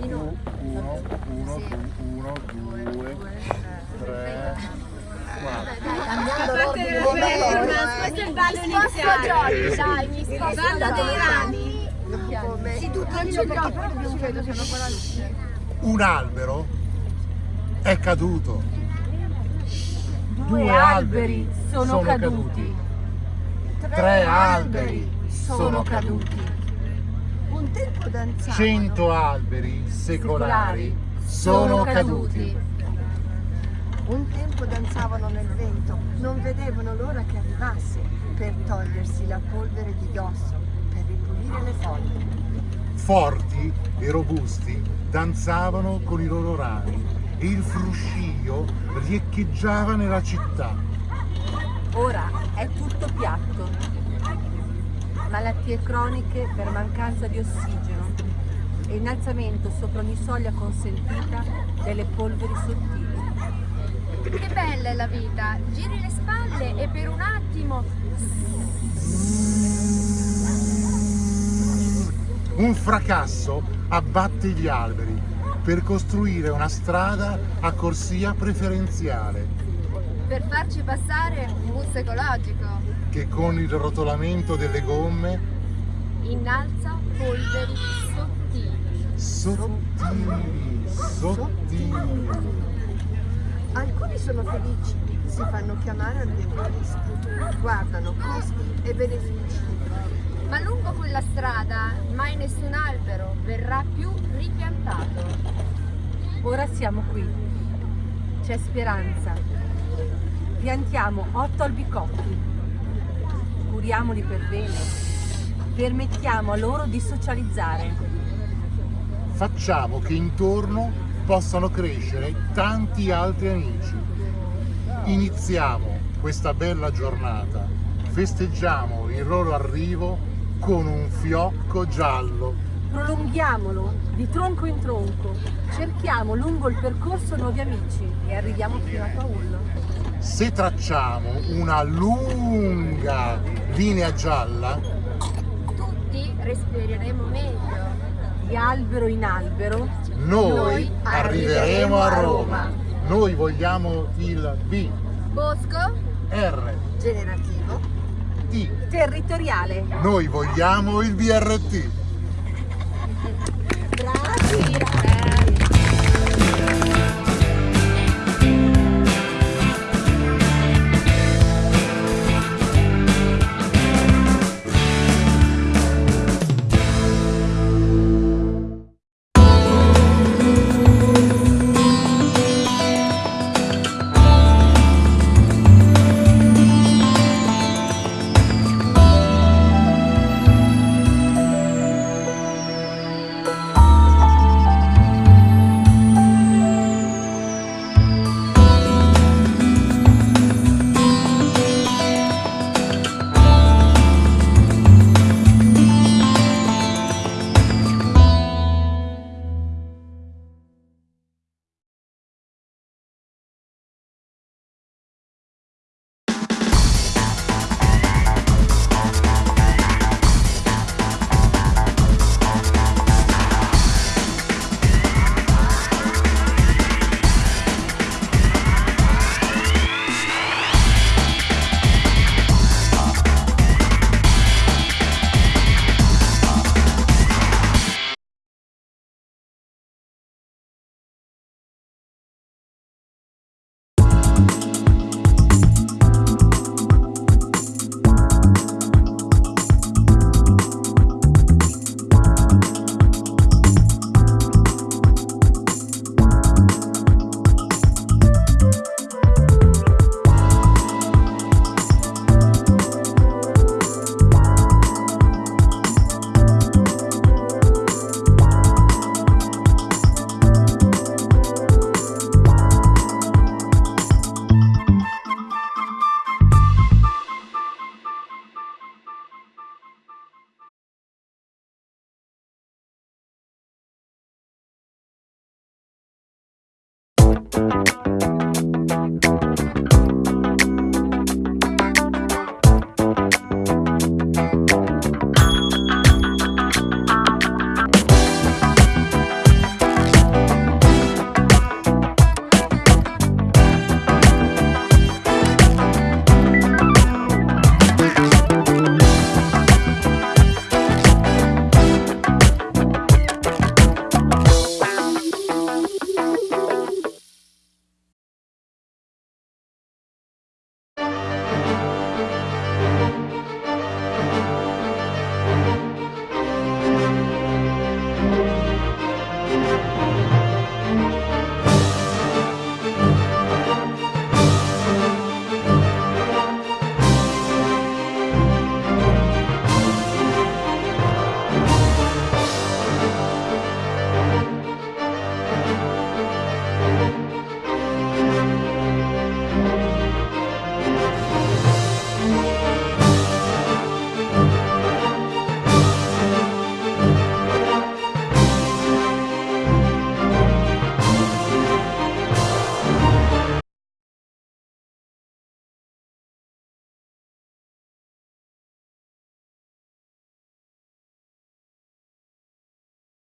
Uno, uno, uno, uno, due, tre, quattro. Questo è il ballo iniziale. dai, mi sposto dei rami. Sì, tu tranquillo perché poi dobbiamo fare siamo ancora luce. Un albero è caduto. Due alberi sono caduti. Tre alberi sono caduti. Cento alberi secolari sono caduti. Un tempo danzavano nel vento, non vedevano l'ora che arrivasse per togliersi la polvere di dosso, per ripulire le foglie. Forti e robusti danzavano con i loro rami e il fruscio riecheggiava nella città. Ora è tutto piatto. Malattie croniche per mancanza di ossigeno e innalzamento sopra ogni soglia consentita delle polveri sottili. Che bella è la vita. Giri le spalle e per un attimo Un fracasso abbatte gli alberi per costruire una strada a corsia preferenziale per farci passare un bus ecologico. Che con il rotolamento delle gomme Innalza polveri sottili. sottili, sottili. Alcuni sono felici, si fanno chiamare ambientalisti, guardano costi e benefici. Ma lungo quella strada mai nessun albero verrà più ripiantato. Ora siamo qui. C'è speranza. Piantiamo otto albicocchi. Curiamoli per bene. Permettiamo a loro di socializzare. Facciamo che intorno possano crescere tanti altri amici. Iniziamo questa bella giornata, festeggiamo il loro arrivo con un fiocco giallo. Prolunghiamolo di tronco in tronco. Cerchiamo lungo il percorso nuovi amici e arriviamo fino a Paolo. Se tracciamo una lunga linea gialla, Tutti respireremo meglio. Di albero in albero noi Noi arriveremo a Roma. Noi vogliamo il B, Bosco, R, Generativo, T. territoriale. Noi vogliamo il BRT. bravi! sì,